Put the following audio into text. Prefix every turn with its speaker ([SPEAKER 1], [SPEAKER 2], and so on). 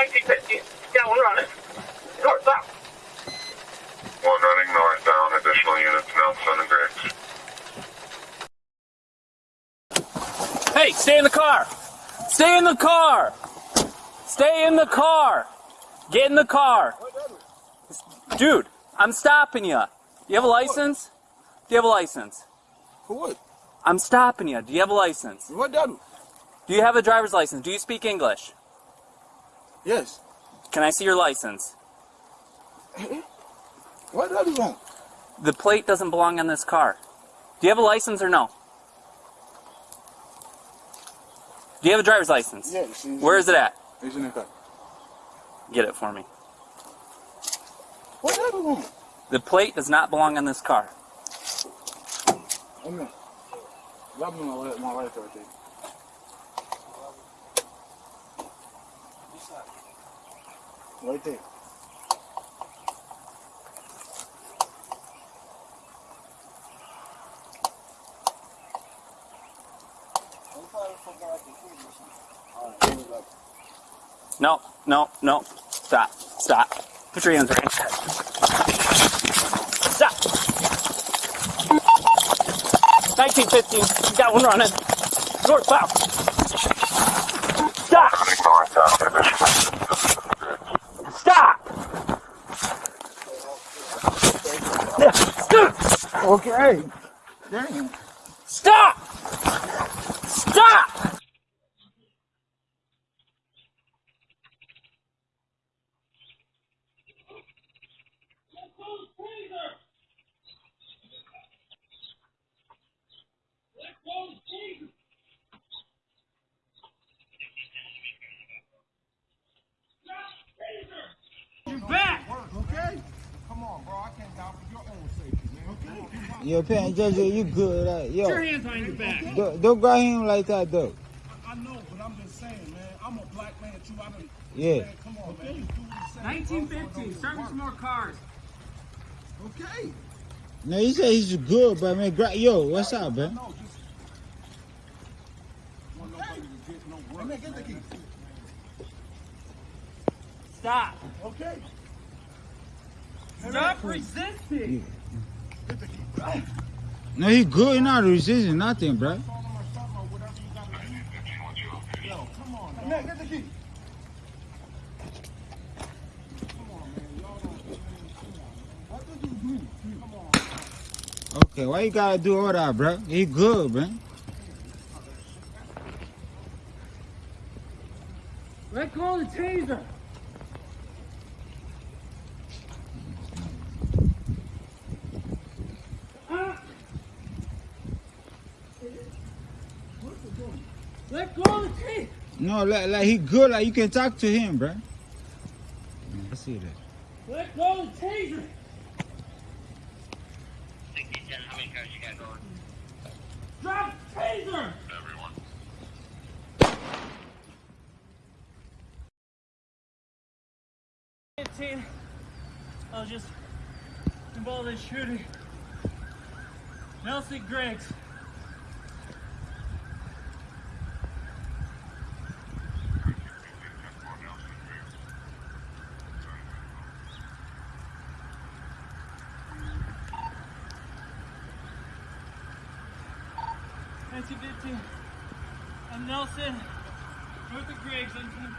[SPEAKER 1] 1950. Yeah, we're on it. North, south.
[SPEAKER 2] One running northbound, additional units Nelson and Griggs.
[SPEAKER 3] Hey, stay in the car. Stay in the car. Stay in the car. Get in the car. Dude, I'm stopping you. You have a license? Do you have a license?
[SPEAKER 4] For what?
[SPEAKER 3] I'm stopping you. Do you have a license?
[SPEAKER 4] What that?
[SPEAKER 3] Do you have a driver's license? Do you speak English?
[SPEAKER 4] Yes.
[SPEAKER 3] Can I see your license?
[SPEAKER 4] What that wrong?
[SPEAKER 3] The plate doesn't belong on this car. Do you have a license or no? Do you have a driver's license?
[SPEAKER 4] Yes. it's-
[SPEAKER 3] Where is it at?
[SPEAKER 4] It's in the car.
[SPEAKER 3] Get it for me.
[SPEAKER 4] What that wrong?
[SPEAKER 3] The plate does not belong on this car.
[SPEAKER 4] Wait a minute. Grab my lighter right there. Right there.
[SPEAKER 3] No, no, no. Stop. Stop. Put your hands right. Stop. 1915. You got one running. North, south. Stop.
[SPEAKER 2] Running northbound, additional units
[SPEAKER 3] Stop.
[SPEAKER 4] Okay. Dang.
[SPEAKER 3] Stop. Stop.
[SPEAKER 4] Okay. Come on, bro. I can't die for your own safety, man. Okay.
[SPEAKER 5] Yo, Pan Jojo, you good. Uh, yo,
[SPEAKER 3] Put your hands behind your back.
[SPEAKER 5] don't, don't grab him like that, though.
[SPEAKER 4] I know, but I'm just saying, man. I'm a black man too. I done,
[SPEAKER 5] Yeah.
[SPEAKER 4] Man, come on, man. You do the same.
[SPEAKER 3] 1915. Start with some more cars.
[SPEAKER 4] Okay.
[SPEAKER 5] No, he said he's good, but man, gra- yo, what's up, man?
[SPEAKER 4] No, just. Want nobody to get no work. Man, get the key.
[SPEAKER 3] Stop.
[SPEAKER 4] Okay.
[SPEAKER 3] Stop resisting.
[SPEAKER 4] Key.
[SPEAKER 5] No, he good. He not resisting nothing, bro.
[SPEAKER 4] Call him or something or whatever you gotta do. Yo, come on, man. Get the key. Come on, man. Y'all don't. man, Come on, man. What did you do? Come on.
[SPEAKER 5] Okay, why you gotta do all that, bro? He good, man.
[SPEAKER 3] Let go of the taser. Let go of the taser.
[SPEAKER 5] No, like, like he good. Like you can talk to him, bro. I see that.
[SPEAKER 3] Let go of the taser.
[SPEAKER 1] How many cars you got going?
[SPEAKER 3] Drop the taser.
[SPEAKER 2] everyone.
[SPEAKER 3] I was just involved in shooting. Nelson Griggs. Nineteen fifteen. I'm Nelson. Griggs. I'm